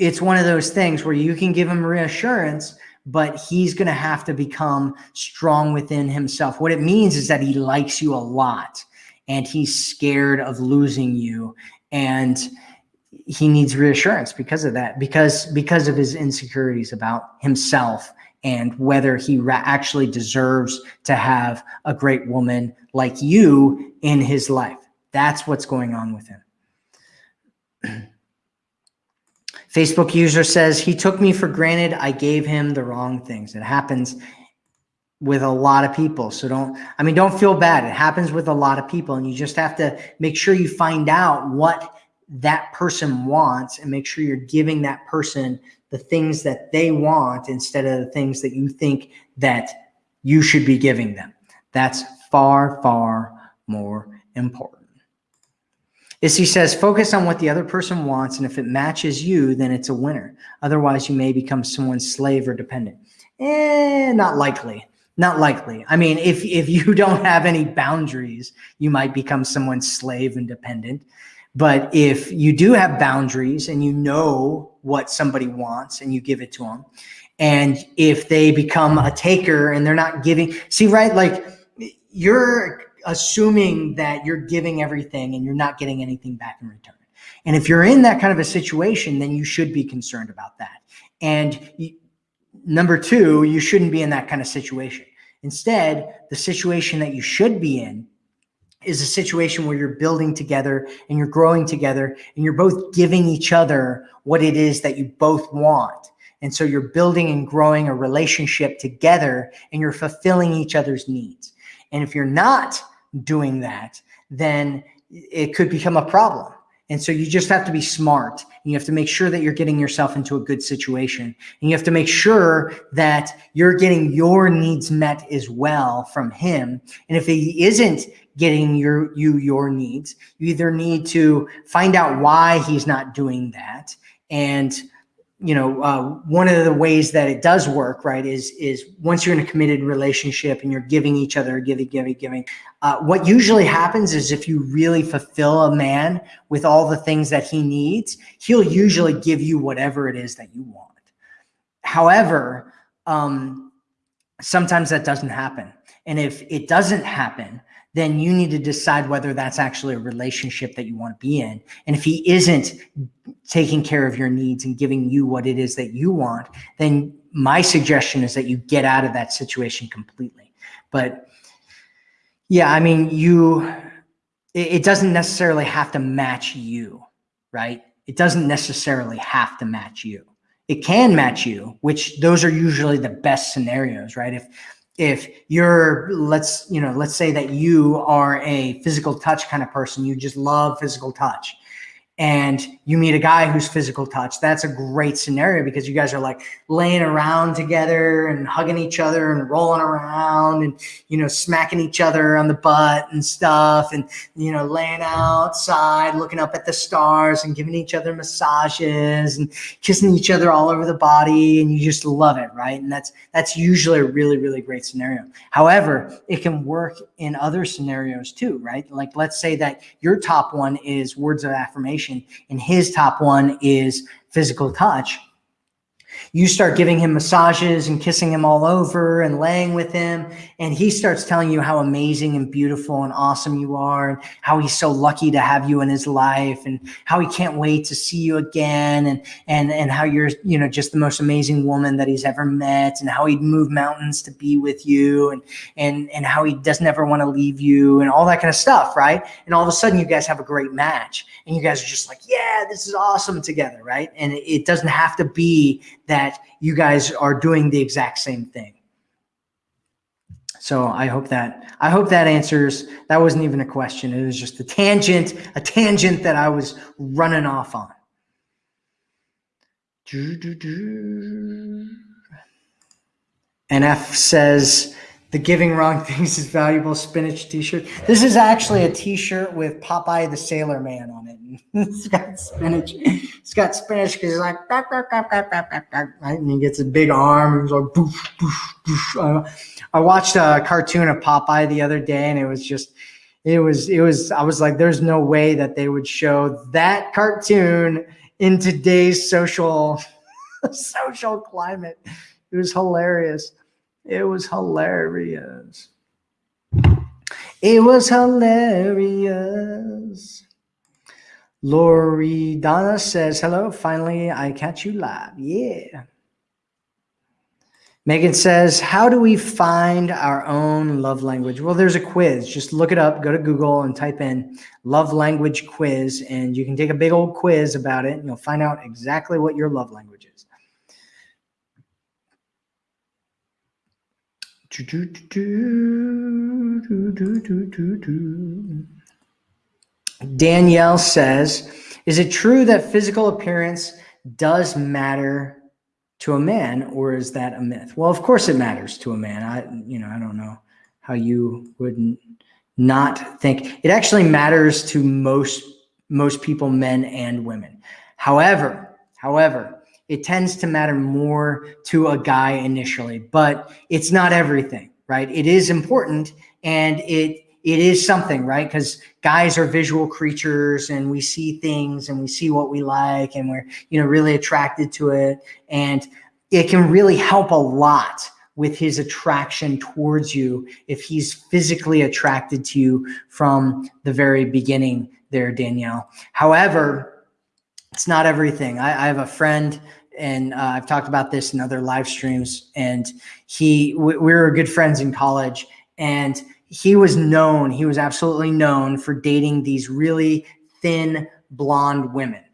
it's one of those things where you can give him reassurance, but he's going to have to become strong within himself. What it means is that he likes you a lot and he's scared of losing you and he needs reassurance because of that because because of his insecurities about himself and whether he actually deserves to have a great woman like you in his life that's what's going on with him Facebook user says he took me for granted. I gave him the wrong things. It happens with a lot of people. So don't, I mean, don't feel bad. It happens with a lot of people and you just have to make sure you find out what that person wants and make sure you're giving that person the things that they want instead of the things that you think that you should be giving them. That's far, far more important. Issy says, focus on what the other person wants, and if it matches you, then it's a winner. Otherwise, you may become someone's slave or dependent. Eh, not likely. Not likely. I mean, if, if you don't have any boundaries, you might become someone's slave and dependent. But if you do have boundaries and you know what somebody wants and you give it to them, and if they become a taker and they're not giving, see, right? Like you're assuming that you're giving everything and you're not getting anything back in return. And if you're in that kind of a situation, then you should be concerned about that. And you, number two, you shouldn't be in that kind of situation. Instead, the situation that you should be in is a situation where you're building together and you're growing together and you're both giving each other what it is that you both want. And so you're building and growing a relationship together and you're fulfilling each other's needs. And if you're not doing that, then it could become a problem. And so you just have to be smart. You have to make sure that you're getting yourself into a good situation. And you have to make sure that you're getting your needs met as well from him. And if he isn't getting your you your needs, you either need to find out why he's not doing that and you know, uh, one of the ways that it does work, right, is is once you're in a committed relationship and you're giving each other, giving, giving, giving. Uh, what usually happens is if you really fulfill a man with all the things that he needs, he'll usually give you whatever it is that you want. However, um, sometimes that doesn't happen, and if it doesn't happen, then you need to decide whether that's actually a relationship that you want to be in. And if he isn't taking care of your needs and giving you what it is that you want, then my suggestion is that you get out of that situation completely. But yeah, I mean, you, it, doesn't necessarily have to match you, right? It doesn't necessarily have to match you. It can match you, which those are usually the best scenarios, right? If if you're let's you know let's say that you are a physical touch kind of person you just love physical touch and you meet a guy who's physical touch, that's a great scenario because you guys are like laying around together and hugging each other and rolling around and, you know, smacking each other on the butt and stuff and, you know, laying outside, looking up at the stars and giving each other massages and kissing each other all over the body. And you just love it. Right. And that's, that's usually a really, really great scenario. However, it can work in other scenarios too, right? Like, let's say that your top one is words of affirmation and his top one is physical touch. You start giving him massages and kissing him all over and laying with him. And he starts telling you how amazing and beautiful and awesome you are and how he's so lucky to have you in his life and how he can't wait to see you again and, and, and how you're, you know, just the most amazing woman that he's ever met and how he'd move mountains to be with you and, and, and how he doesn't ever want to leave you and all that kind of stuff. Right. And all of a sudden you guys have a great match and you guys are just like, yeah, this is awesome together. Right. And it doesn't have to be that you guys are doing the exact same thing. So I hope that I hope that answers. That wasn't even a question. It was just a tangent, a tangent that I was running off on. NF says the giving wrong things is valuable spinach t-shirt. This is actually a t-shirt with Popeye the Sailor Man on it. it's got spinach. It's got spinach because he's like, right? and he gets a big arm. He's like. Uh, I watched a cartoon of Popeye the other day, and it was just, it was, it was. I was like, there's no way that they would show that cartoon in today's social, social climate. It was hilarious. It was hilarious. It was hilarious. Lori Donna says, hello, finally I catch you live. Yeah. Megan says, how do we find our own love language? Well, there's a quiz. Just look it up, go to Google and type in love language quiz, and you can take a big old quiz about it, and you'll find out exactly what your love language is. Danielle says, is it true that physical appearance does matter to a man or is that a myth? Well, of course it matters to a man. I, you know, I don't know how you would not think it actually matters to most, most people, men and women. However, however, it tends to matter more to a guy initially, but it's not everything, right? It is important and it it is something, right? Because guys are visual creatures and we see things and we see what we like and we're, you know, really attracted to it. And it can really help a lot with his attraction towards you if he's physically attracted to you from the very beginning there, Danielle. However, it's not everything. I, I have a friend and uh, I've talked about this in other live streams and he, we, we were good friends in college and he was known, he was absolutely known for dating these really thin blonde women.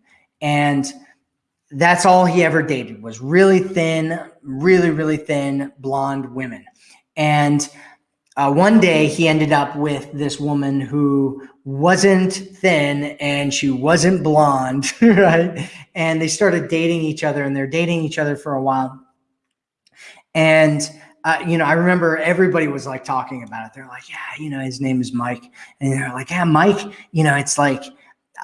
And that's all he ever dated was really thin, really, really thin blonde women. And uh, one day he ended up with this woman who wasn't thin and she wasn't blonde, right? And they started dating each other and they're dating each other for a while. And uh, you know, I remember everybody was like talking about it. They're like, yeah, you know, his name is Mike. And they're like, yeah, Mike, you know, it's like,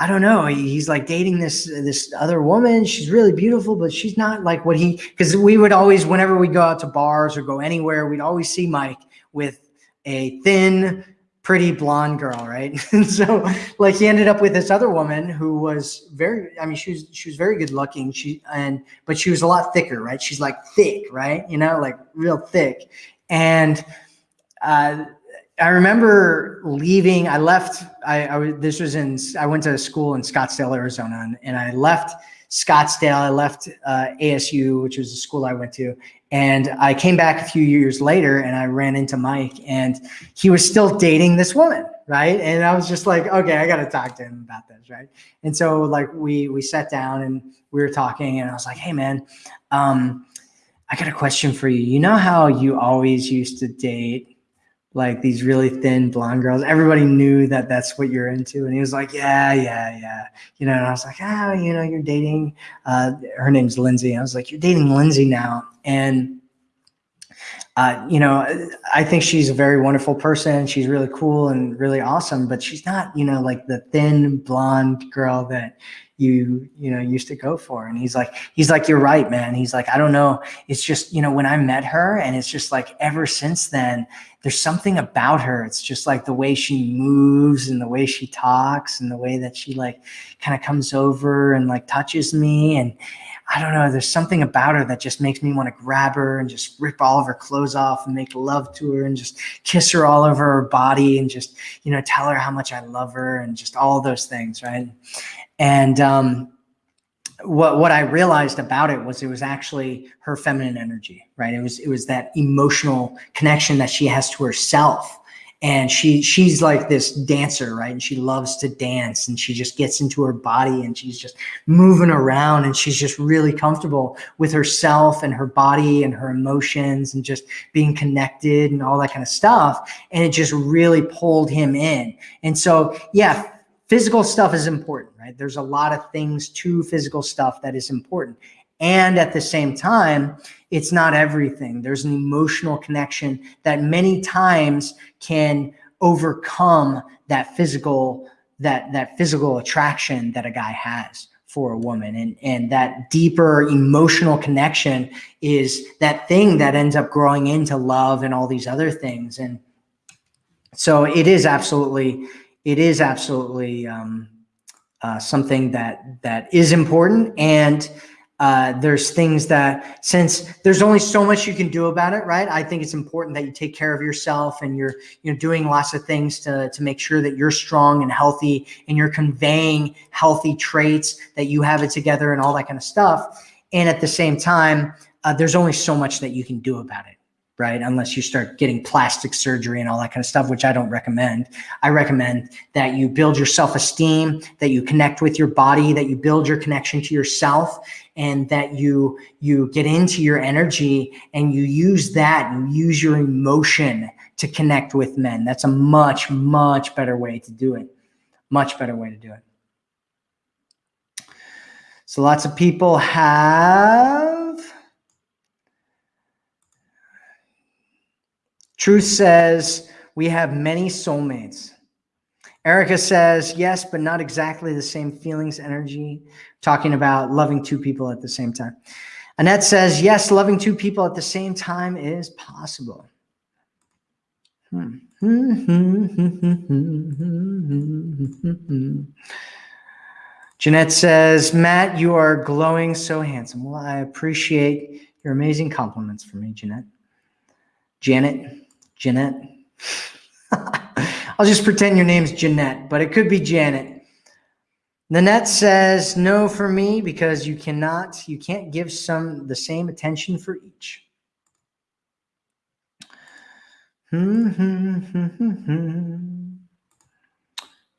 I don't know. He's like dating this, this other woman. She's really beautiful, but she's not like what he, cause we would always, whenever we go out to bars or go anywhere, we'd always see Mike with a thin, pretty blonde girl, right? and so like he ended up with this other woman who was very, I mean, she was, she was very good looking. She, and, but she was a lot thicker, right? She's like thick, right? You know, like real thick. And, uh, I remember leaving, I left, I, I was, this was in, I went to a school in Scottsdale, Arizona, and, and I left Scottsdale. I left uh, ASU, which was the school I went to. And I came back a few years later and I ran into Mike and he was still dating this woman, right? And I was just like, okay, I got to talk to him about this, right? And so like we we sat down and we were talking and I was like, hey man, um, I got a question for you. You know how you always used to date like these really thin blonde girls. Everybody knew that that's what you're into. And he was like, yeah, yeah, yeah. You know, and I was like, oh, you know, you're dating, uh, her name's Lindsay. I was like, you're dating Lindsay now. And, uh, you know, I think she's a very wonderful person. She's really cool and really awesome, but she's not, you know, like the thin blonde girl that you you know used to go for. And he's like he's like you're right man. He's like i don't know. It's just you know when i met her and it's just like ever since then there's something about her. It's just like the way she moves and the way she talks and the way that she like kind of comes over and like touches me. And I don't know, there's something about her that just makes me want to grab her and just rip all of her clothes off and make love to her and just kiss her all over her body and just, you know, tell her how much I love her and just all those things, right? And um, what what I realized about it was it was actually her feminine energy, right? It was it was that emotional connection that she has to herself. And she she's like this dancer right? And she loves to dance and she just gets into her body and she's just moving around and she's just really comfortable with herself and her body and her emotions and just being connected and all that kind of stuff. And it just really pulled him in. And so yeah physical stuff is important right? There's a lot of things to physical stuff that is important. And at the same time, it's not everything. There's an emotional connection that many times can overcome that physical that that physical attraction that a guy has for a woman. And and that deeper emotional connection is that thing that ends up growing into love and all these other things. And so it is absolutely it is absolutely um, uh, something that that is important and uh, there's things that since there's only so much you can do about it, right? I think it's important that you take care of yourself and you're you know doing lots of things to to make sure that you're strong and healthy and you're conveying healthy traits that you have it together and all that kind of stuff. And at the same time, uh, there's only so much that you can do about it right? Unless you start getting plastic surgery and all that kind of stuff, which I don't recommend. I recommend that you build your self esteem, that you connect with your body, that you build your connection to yourself, and that you you get into your energy and you use that you use your emotion to connect with men. That's a much much better way to do it. Much better way to do it. So lots of people have Truth says we have many soulmates. Erica says, yes, but not exactly the same feelings, energy, talking about loving two people at the same time. Annette says, yes, loving two people at the same time is possible. Hmm. Jeanette says, Matt, you are glowing so handsome. Well, I appreciate your amazing compliments for me, Jeanette. Janet, Jeanette. I'll just pretend your name's Jeanette, but it could be Janet. Nanette says, no for me because you cannot, you can't give some the same attention for each. Hmm, hmm, hmm, hmm, hmm.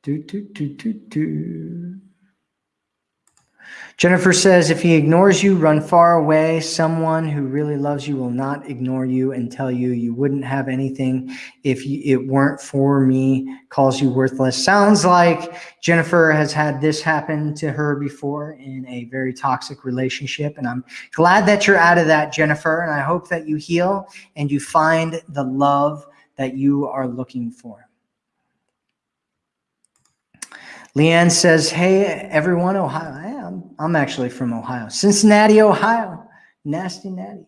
Do, do, do, do, do. Jennifer says, if he ignores you, run far away. Someone who really loves you will not ignore you and tell you you wouldn't have anything if you, it weren't for me, calls you worthless. Sounds like Jennifer has had this happen to her before in a very toxic relationship. And I'm glad that you're out of that, Jennifer. And I hope that you heal and you find the love that you are looking for. Leanne says, hey, everyone, Ohio. I'm, I'm actually from Ohio. Cincinnati, Ohio. Nasty natty.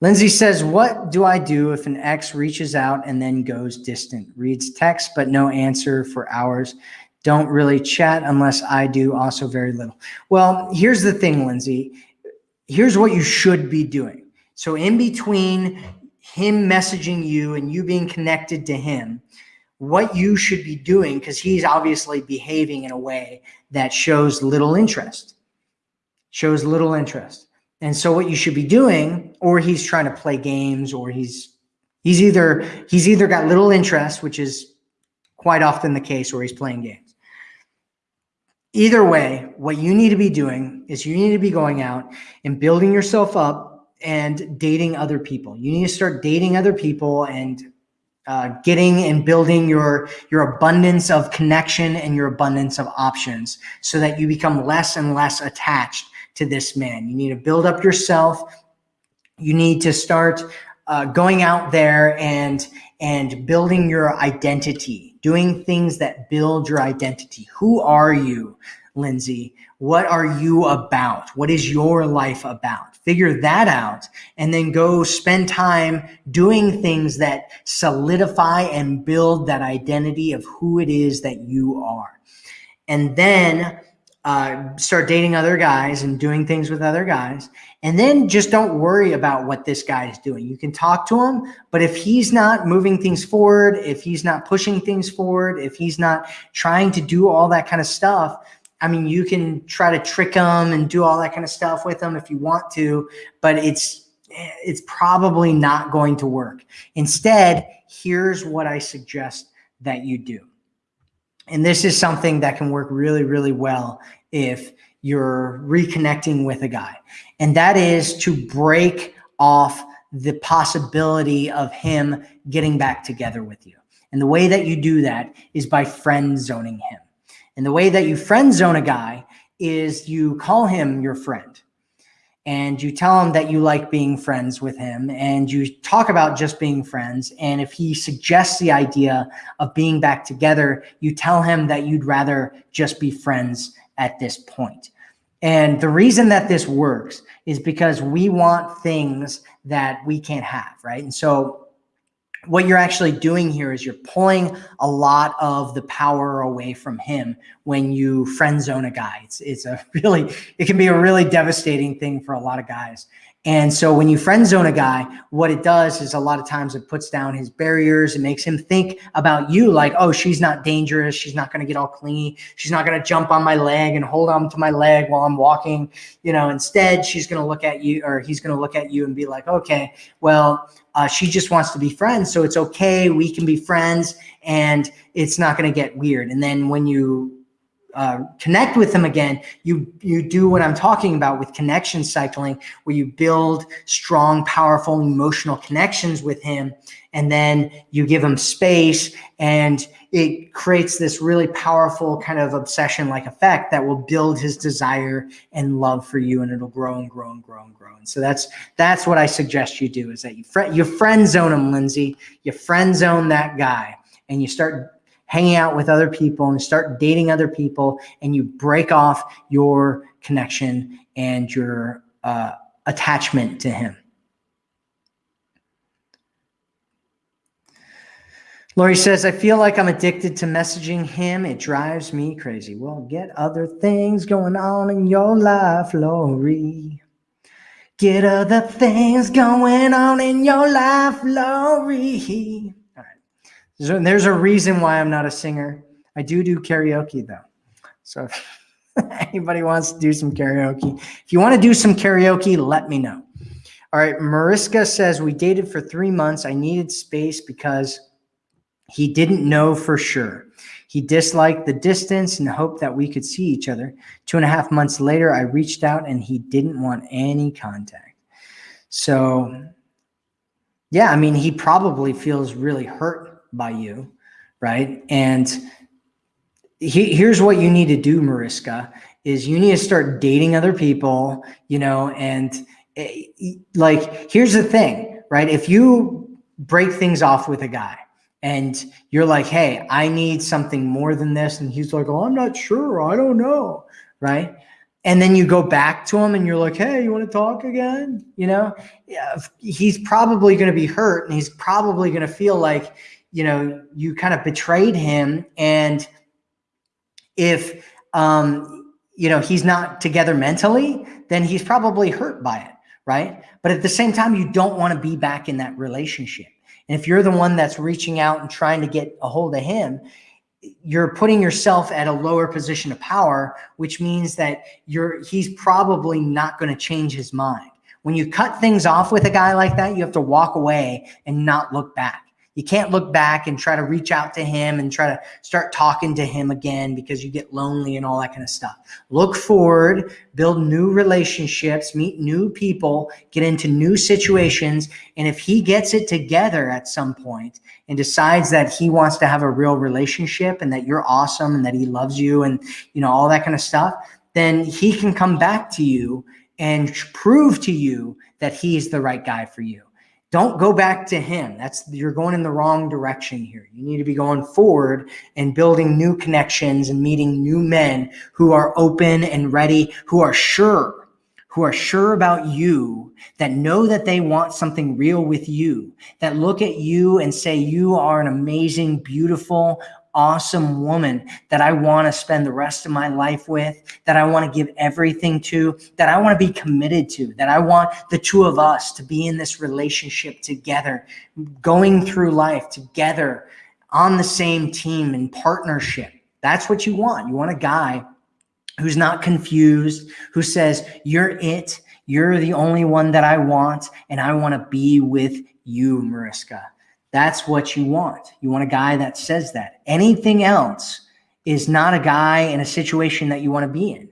Lindsay says, what do I do if an ex reaches out and then goes distant? Reads text, but no answer for hours. Don't really chat unless I do, also very little. Well, here's the thing, Lindsay. Here's what you should be doing. So in between him messaging you and you being connected to him, what you should be doing because he's obviously behaving in a way that shows little interest. Shows little interest. And so what you should be doing or he's trying to play games or he's he's either he's either got little interest which is quite often the case or he's playing games. Either way what you need to be doing is you need to be going out and building yourself up and dating other people. You need to start dating other people and uh, getting and building your your abundance of connection and your abundance of options so that you become less and less attached to this man. You need to build up yourself. You need to start uh, going out there and and building your identity doing things that build your identity. Who are you lindsay? What are you about? What is your life about figure that out, and then go spend time doing things that solidify and build that identity of who it is that you are. And then uh, start dating other guys and doing things with other guys. And then just don't worry about what this guy is doing. You can talk to him, but if he's not moving things forward, if he's not pushing things forward, if he's not trying to do all that kind of stuff, I mean, you can try to trick them and do all that kind of stuff with them if you want to, but it's eh, it's probably not going to work. Instead, here's what I suggest that you do. And this is something that can work really, really well if you're reconnecting with a guy. And that is to break off the possibility of him getting back together with you. And the way that you do that is by friend zoning him. And the way that you friend zone a guy is you call him your friend and you tell him that you like being friends with him and you talk about just being friends. And if he suggests the idea of being back together, you tell him that you'd rather just be friends at this point. And the reason that this works is because we want things that we can't have, right? And so what you're actually doing here is you're pulling a lot of the power away from him when you friend zone a guy. It's, it's a really, it can be a really devastating thing for a lot of guys. And so when you friend zone a guy, what it does is a lot of times it puts down his barriers. It makes him think about you like, oh, she's not dangerous. She's not going to get all clingy. She's not going to jump on my leg and hold on to my leg while I'm walking. You know, instead, she's going to look at you or he's going to look at you and be like, okay, well, uh, she just wants to be friends. So it's okay. We can be friends and it's not going to get weird. And then when you uh, connect with them again, you you do what I'm talking about with connection cycling, where you build strong, powerful emotional connections with him, and then you give him space, and it creates this really powerful kind of obsession-like effect that will build his desire and love for you, and it'll grow and grow and grow and grow. And so that's that's what I suggest you do is that you friend you friend zone him, Lindsay. You friend zone that guy, and you start hanging out with other people and start dating other people and you break off your connection and your uh, attachment to him. Lori says, I feel like I'm addicted to messaging him. It drives me crazy. Well, get other things going on in your life, Lori. Get other things going on in your life, Lori. So there's a reason why I'm not a singer. I do do karaoke though. So if anybody wants to do some karaoke, if you want to do some karaoke, let me know. All right. Mariska says, we dated for three months. I needed space because he didn't know for sure. He disliked the distance and hoped that we could see each other. Two and a half months later, I reached out and he didn't want any contact. So, yeah, I mean, he probably feels really hurt by you, right? And he, here's what you need to do, Mariska, is you need to start dating other people, you know, and eh, like, here's the thing, right? If you break things off with a guy and you're like, hey, I need something more than this. And he's like, oh, I'm not sure. I don't know. Right. And then you go back to him and you're like, hey, you want to talk again? You know, yeah, he's probably going to be hurt and he's probably going to feel like, you know, you kind of betrayed him. And if, um, you know, he's not together mentally, then he's probably hurt by it. Right. But at the same time, you don't want to be back in that relationship. And if you're the one that's reaching out and trying to get a hold of him, you're putting yourself at a lower position of power, which means that you're he's probably not going to change his mind. When you cut things off with a guy like that, you have to walk away and not look back. You can't look back and try to reach out to him and try to start talking to him again because you get lonely and all that kind of stuff. Look forward, build new relationships, meet new people, get into new situations. And if he gets it together at some point and decides that he wants to have a real relationship and that you're awesome and that he loves you and, you know, all that kind of stuff, then he can come back to you and prove to you that he's the right guy for you. Don't go back to him. That's you're going in the wrong direction here. You need to be going forward and building new connections and meeting new men who are open and ready, who are sure, who are sure about you, that know that they want something real with you, that look at you and say you are an amazing, beautiful, awesome woman that I want to spend the rest of my life with, that I want to give everything to, that I want to be committed to, that I want the two of us to be in this relationship together, going through life together on the same team in partnership. That's what you want. You want a guy who's not confused, who says, You're it. You're the only one that I want, and I want to be with you, Mariska. That's what you want. You want a guy that says that. Anything else is not a guy in a situation that you want to be in.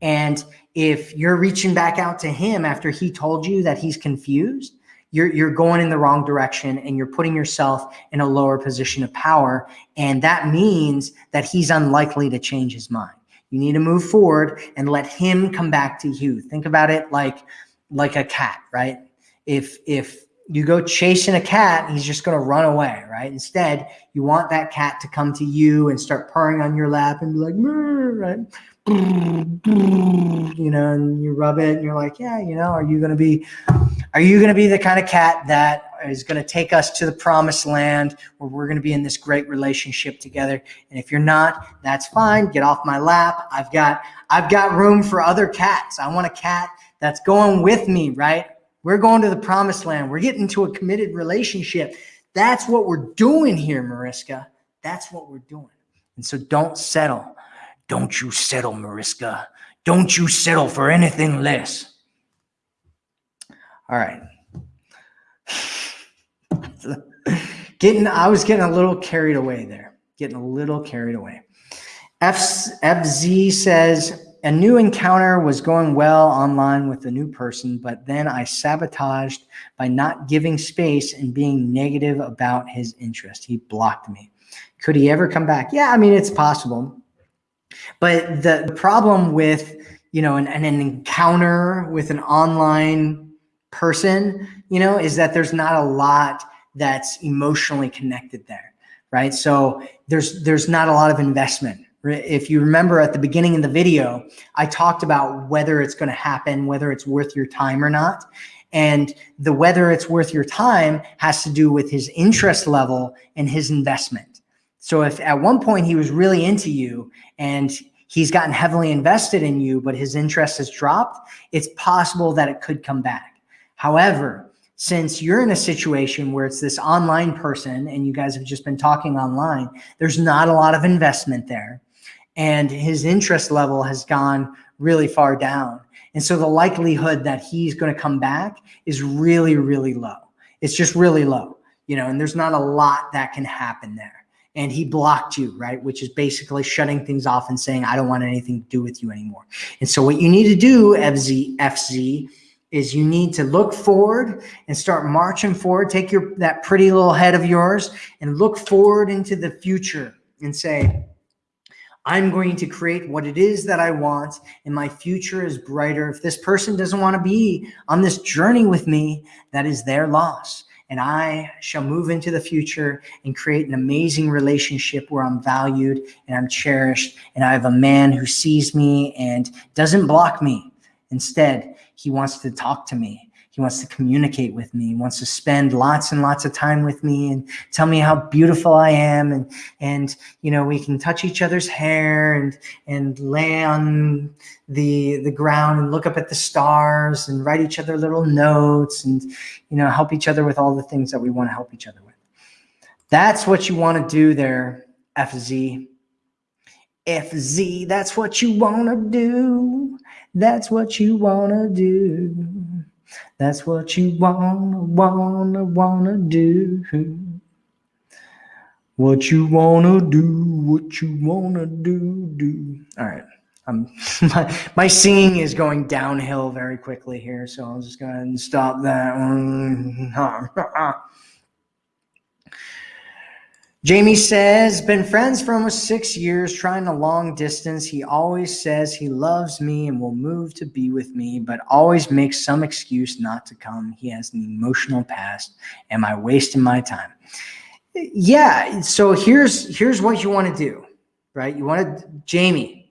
And if you're reaching back out to him after he told you that he's confused, you're, you're going in the wrong direction and you're putting yourself in a lower position of power. And that means that he's unlikely to change his mind. You need to move forward and let him come back to you. Think about it like, like a cat, right? If, if you go chasing a cat, he's just going to run away, right? Instead, you want that cat to come to you and start purring on your lap and be like, right? You know, and you rub it and you're like, yeah, you know, are you going to be, are you going to be the kind of cat that is going to take us to the promised land where we're going to be in this great relationship together? And if you're not, that's fine. Get off my lap. I've got, I've got room for other cats. I want a cat that's going with me, right? We're going to the promised land. We're getting to a committed relationship. That's what we're doing here, Mariska. That's what we're doing. And so don't settle. Don't you settle, Mariska. Don't you settle for anything less. All right. getting, I was getting a little carried away there. Getting a little carried away. F, FZ says, a new encounter was going well online with a new person, but then I sabotaged by not giving space and being negative about his interest. He blocked me. Could he ever come back? Yeah, I mean, it's possible. But the problem with, you know, an, an encounter with an online person, you know, is that there's not a lot that's emotionally connected there, right? So there's there's not a lot of investment if you remember at the beginning of the video, I talked about whether it's going to happen, whether it's worth your time or not. And the whether it's worth your time has to do with his interest level and his investment. So if at one point he was really into you and he's gotten heavily invested in you, but his interest has dropped, it's possible that it could come back. However, since you're in a situation where it's this online person and you guys have just been talking online, there's not a lot of investment there and his interest level has gone really far down. And so the likelihood that he's going to come back is really, really low. It's just really low, you know, and there's not a lot that can happen there. And he blocked you, right? Which is basically shutting things off and saying, I don't want anything to do with you anymore. And so what you need to do, FZ, FZ, is you need to look forward and start marching forward. Take your that pretty little head of yours and look forward into the future and say, I'm going to create what it is that I want, and my future is brighter. If this person doesn't want to be on this journey with me, that is their loss. And I shall move into the future and create an amazing relationship where I'm valued and I'm cherished. And I have a man who sees me and doesn't block me. Instead, he wants to talk to me he wants to communicate with me. He wants to spend lots and lots of time with me and tell me how beautiful I am. And, and, you know, we can touch each other's hair and, and lay on the, the ground and look up at the stars and write each other little notes and, you know, help each other with all the things that we want to help each other with. That's what you want to do there, FZ. FZ, that's what you want to do. That's what you want to do. That's what you wanna, wanna, wanna do. What you wanna do, what you wanna do, do. All right. Um, my, my singing is going downhill very quickly here, so I'll just go ahead and stop that. Jamie says, been friends for almost six years, trying a long distance. He always says he loves me and will move to be with me, but always makes some excuse not to come. He has an emotional past. Am I wasting my time? Yeah. So here's, here's what you want to do, right? You want to, Jamie,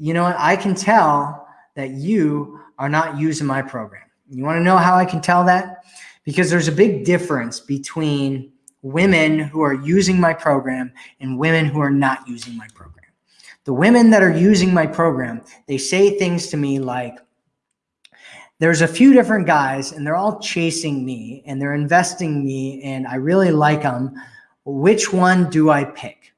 you know what? I can tell that you are not using my program. You want to know how I can tell that? Because there's a big difference between women who are using my program and women who are not using my program. The women that are using my program, they say things to me like, there's a few different guys and they're all chasing me and they're investing me and I really like them. Which one do I pick?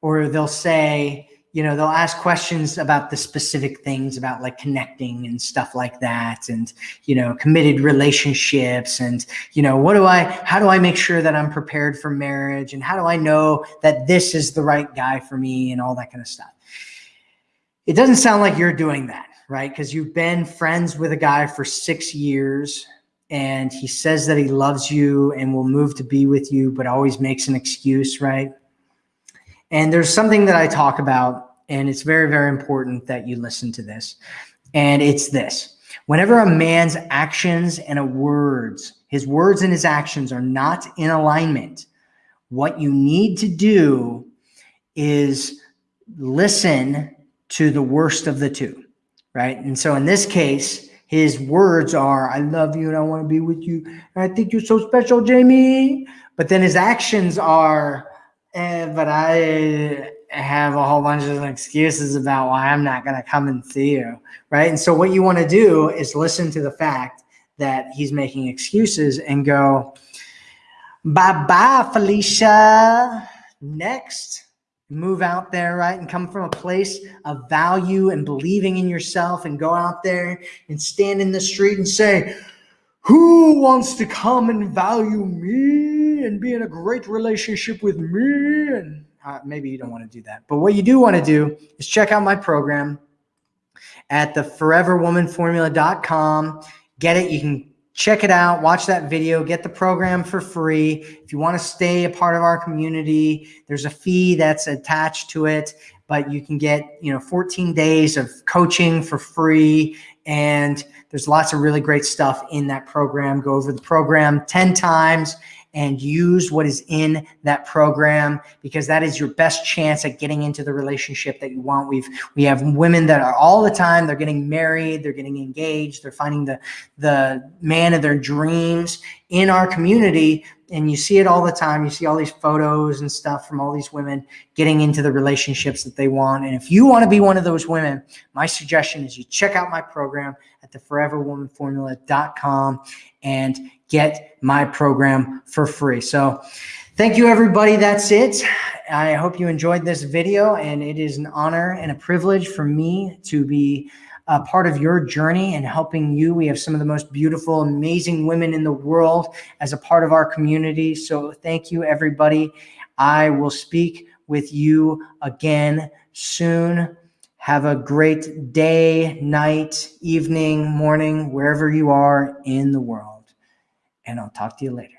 Or they'll say, you know, they'll ask questions about the specific things about like connecting and stuff like that and, you know, committed relationships and, you know, what do I, how do I make sure that I'm prepared for marriage and how do I know that this is the right guy for me and all that kind of stuff. It doesn't sound like you're doing that right? Because you've been friends with a guy for six years and he says that he loves you and will move to be with you, but always makes an excuse, right? And there's something that I talk about, and it's very, very important that you listen to this. And it's this whenever a man's actions and a words, his words and his actions are not in alignment, what you need to do is listen to the worst of the two right? And so in this case, his words are, I love you and I want to be with you. And I think you're so special, Jamie. But then his actions are, eh, but I have a whole bunch of excuses about why I'm not going to come and see you, right? And so what you want to do is listen to the fact that he's making excuses and go, bye-bye, Felicia. Next move out there, right? And come from a place of value and believing in yourself and go out there and stand in the street and say, who wants to come and value me and be in a great relationship with me? And uh, maybe you don't want to do that. But what you do want to do is check out my program at the foreverwomanformula.com. Get it. You can check it out, watch that video, get the program for free. If you want to stay a part of our community, there's a fee that's attached to it, but you can get, you know, 14 days of coaching for free. And there's lots of really great stuff in that program. Go over the program 10 times and use what is in that program because that is your best chance at getting into the relationship that you want. We've we have women that are all the time they're getting married, they're getting engaged, they're finding the the man of their dreams in our community and you see it all the time. You see all these photos and stuff from all these women getting into the relationships that they want. And if you want to be one of those women, my suggestion is you check out my program at the foreverwomanformula.com and get my program for free. So thank you, everybody. That's it. I hope you enjoyed this video and it is an honor and a privilege for me to be a part of your journey and helping you. We have some of the most beautiful, amazing women in the world as a part of our community. So thank you, everybody. I will speak with you again soon. Have a great day, night, evening, morning, wherever you are in the world. And I'll talk to you later.